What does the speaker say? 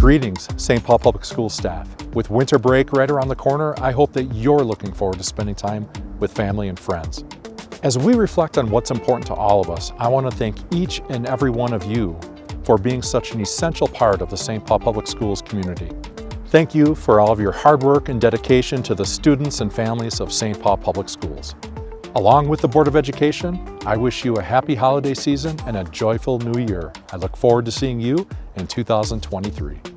Greetings, St. Paul Public School staff. With winter break right around the corner, I hope that you're looking forward to spending time with family and friends. As we reflect on what's important to all of us, I want to thank each and every one of you for being such an essential part of the St. Paul Public Schools community. Thank you for all of your hard work and dedication to the students and families of St. Paul Public Schools. Along with the Board of Education, I wish you a happy holiday season and a joyful new year. I look forward to seeing you in 2023.